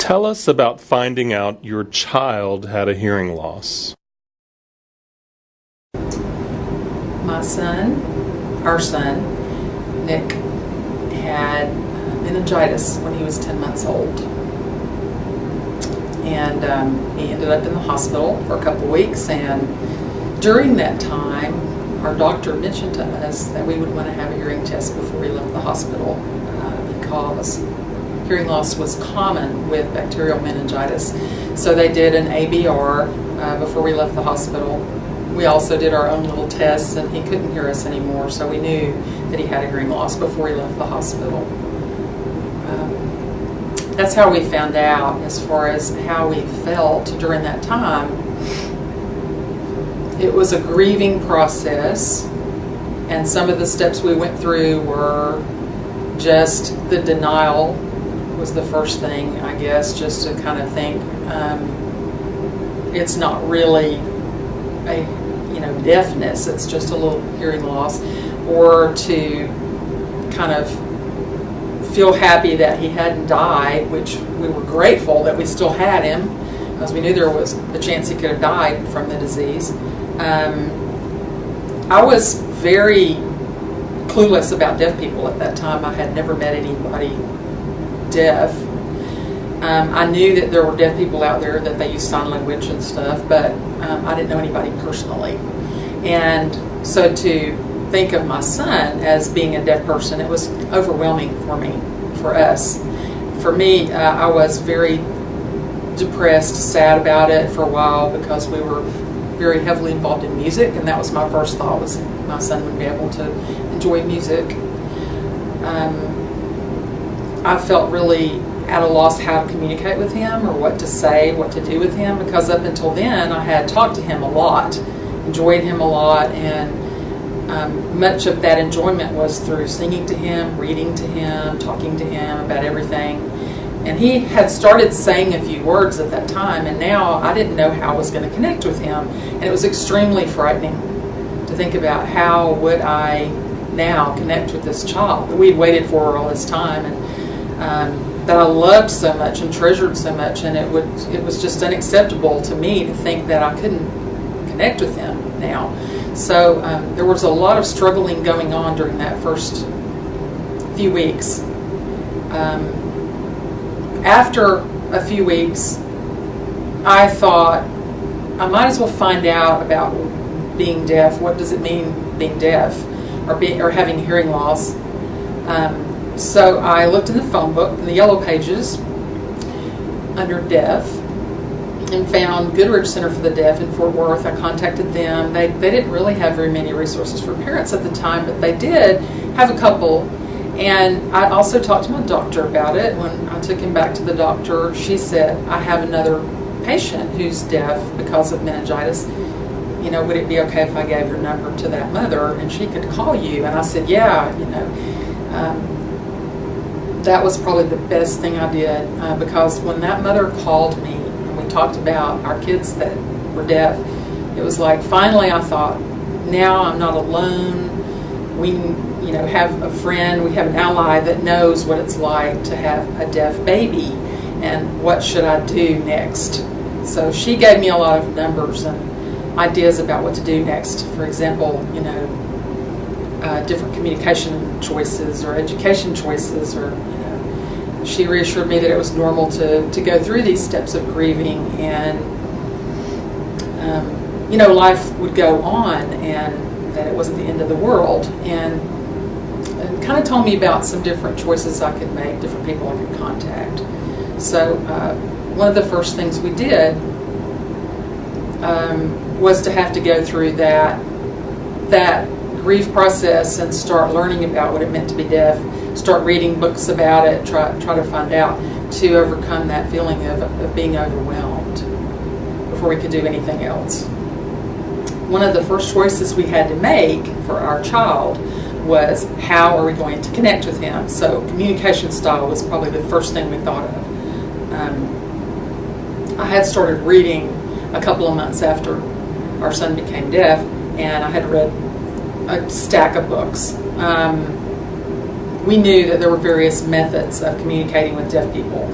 Tell us about finding out your child had a hearing loss. My son, our son, Nick, had meningitis when he was 10 months old. And um, he ended up in the hospital for a couple weeks. And during that time, our doctor mentioned to us that we would want to have a hearing test before we left the hospital uh, because hearing loss was common with bacterial meningitis. So they did an ABR uh, before we left the hospital. We also did our own little tests and he couldn't hear us anymore, so we knew that he had a hearing loss before he left the hospital. Um, that's how we found out as far as how we felt during that time it was a grieving process, and some of the steps we went through were just the denial was the first thing, I guess, just to kind of think um, it's not really a you know deafness; it's just a little hearing loss, or to kind of feel happy that he hadn't died, which we were grateful that we still had him, because we knew there was a chance he could have died from the disease. Um, I was very clueless about deaf people at that time. I had never met anybody deaf. Um, I knew that there were deaf people out there that they use sign language and stuff, but um, I didn't know anybody personally. And so to think of my son as being a deaf person, it was overwhelming for me, for us. For me, uh, I was very depressed, sad about it for a while because we were very heavily involved in music, and that was my first thought was my son would be able to enjoy music. Um, I felt really at a loss how to communicate with him or what to say, what to do with him, because up until then I had talked to him a lot, enjoyed him a lot, and um, much of that enjoyment was through singing to him, reading to him, talking to him about everything. And he had started saying a few words at that time, and now I didn't know how I was going to connect with him. And it was extremely frightening to think about how would I now connect with this child that we'd waited for all this time and um, that I loved so much and treasured so much. And it, would, it was just unacceptable to me to think that I couldn't connect with him now. So um, there was a lot of struggling going on during that first few weeks. Um, after a few weeks, I thought I might as well find out about being deaf. What does it mean being deaf or being or having hearing loss? Um, so I looked in the phone book in the yellow pages under deaf and found Goodrich Center for the Deaf in Fort Worth. I contacted them. They, they didn't really have very many resources for parents at the time, but they did have a couple and I also talked to my doctor about it. When I took him back to the doctor, she said, I have another patient who's deaf because of meningitis. You know, would it be okay if I gave your number to that mother and she could call you? And I said, yeah, you know. That was probably the best thing I did uh, because when that mother called me and we talked about our kids that were deaf, it was like finally I thought, now I'm not alone. We you know, have a friend, we have an ally that knows what it's like to have a deaf baby and what should I do next. So she gave me a lot of numbers and ideas about what to do next. For example, you know, uh, different communication choices or education choices or, she reassured me that it was normal to, to go through these steps of grieving and, um, you know, life would go on and that it wasn't the end of the world. And and kind of told me about some different choices I could make, different people I could contact. So uh, one of the first things we did um, was to have to go through that that grief process and start learning about what it meant to be deaf, start reading books about it, try try to find out to overcome that feeling of, of being overwhelmed before we could do anything else. One of the first choices we had to make for our child was how are we going to connect with him? So communication style was probably the first thing we thought of. Um, I had started reading a couple of months after our son became deaf, and I had read a stack of books. Um, we knew that there were various methods of communicating with deaf people.